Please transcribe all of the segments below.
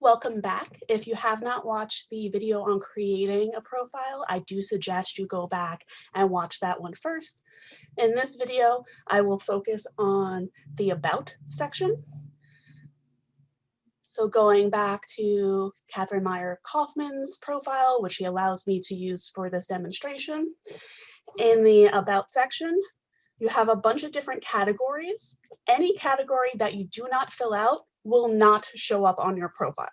Welcome back. If you have not watched the video on creating a profile, I do suggest you go back and watch that one first. In this video, I will focus on the About section. So going back to Catherine Meyer Kaufman's profile, which he allows me to use for this demonstration. In the About section, you have a bunch of different categories. Any category that you do not fill out will not show up on your profile.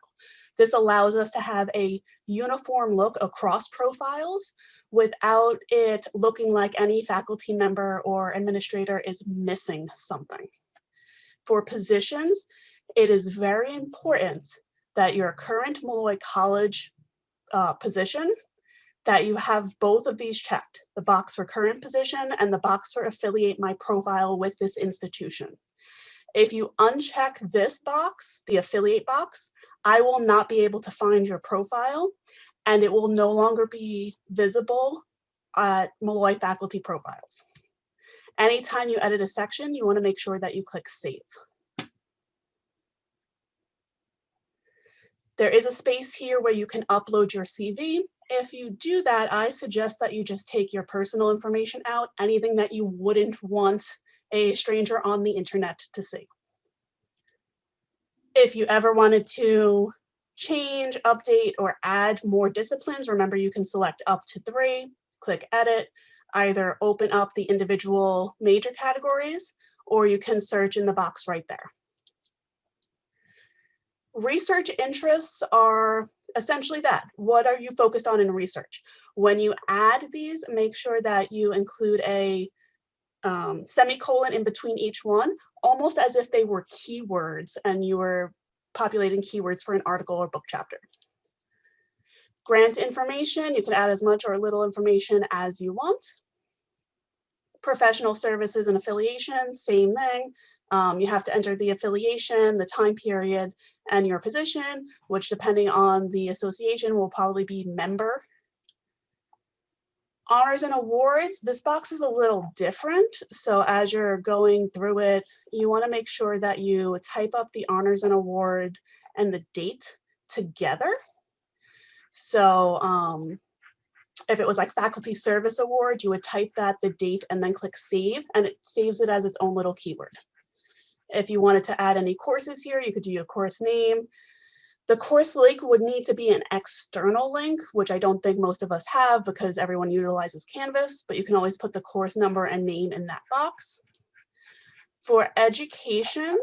This allows us to have a uniform look across profiles without it looking like any faculty member or administrator is missing something. For positions, it is very important that your current Molloy College uh, position, that you have both of these checked, the box for current position and the box for affiliate my profile with this institution. If you uncheck this box, the affiliate box, I will not be able to find your profile and it will no longer be visible at Molloy faculty profiles. Anytime you edit a section, you wanna make sure that you click save. There is a space here where you can upload your CV. If you do that, I suggest that you just take your personal information out, anything that you wouldn't want a stranger on the internet to see. If you ever wanted to change, update, or add more disciplines, remember you can select up to three, click edit, either open up the individual major categories, or you can search in the box right there. Research interests are essentially that. What are you focused on in research? When you add these, make sure that you include a um, semicolon in between each one, almost as if they were keywords and you were populating keywords for an article or book chapter. Grant information, you can add as much or little information as you want. Professional services and affiliations, same thing. Um, you have to enter the affiliation, the time period, and your position, which depending on the association will probably be member honors and awards, this box is a little different. So as you're going through it, you wanna make sure that you type up the honors and award and the date together. So um, if it was like faculty service award, you would type that, the date, and then click save, and it saves it as its own little keyword. If you wanted to add any courses here, you could do your course name, the course link would need to be an external link, which I don't think most of us have because everyone utilizes Canvas, but you can always put the course number and name in that box. For education,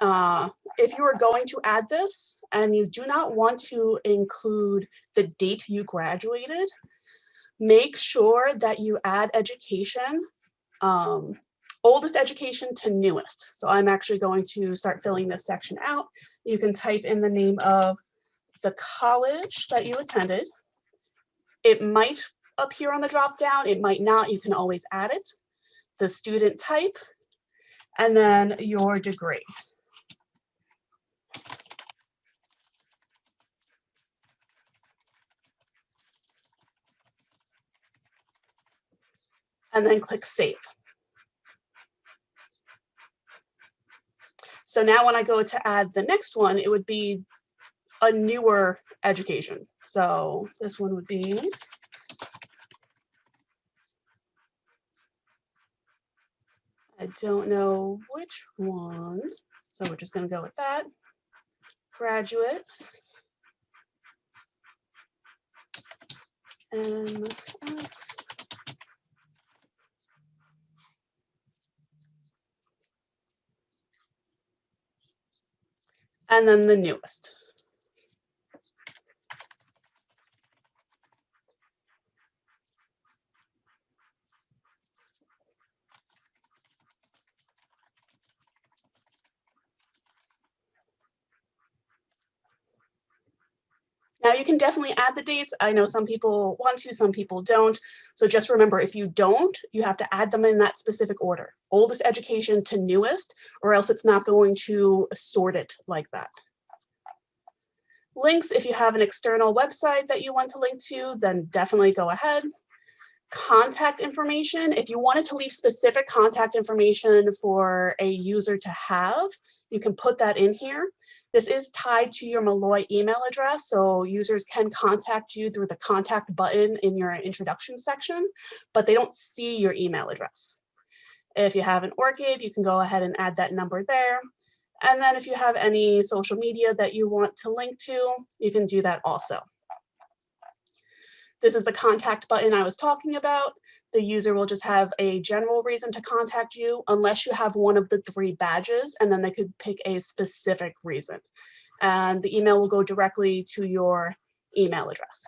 uh, if you are going to add this and you do not want to include the date you graduated, make sure that you add education um, oldest education to newest. So I'm actually going to start filling this section out. You can type in the name of the college that you attended. It might appear on the drop down, it might not, you can always add it. The student type, and then your degree. And then click save. So now when I go to add the next one, it would be a newer education. So this one would be I don't know which one. So we're just going to go with that. Graduate. MS and then the newest. Now you can definitely add the dates. I know some people want to, some people don't. So just remember, if you don't, you have to add them in that specific order. Oldest education to newest, or else it's not going to sort it like that. Links, if you have an external website that you want to link to, then definitely go ahead. Contact information, if you wanted to leave specific contact information for a user to have, you can put that in here. This is tied to your Molloy email address, so users can contact you through the contact button in your introduction section, but they don't see your email address. If you have an ORCID, you can go ahead and add that number there. And then if you have any social media that you want to link to, you can do that also. This is the contact button I was talking about. The user will just have a general reason to contact you unless you have one of the three badges and then they could pick a specific reason. And the email will go directly to your email address.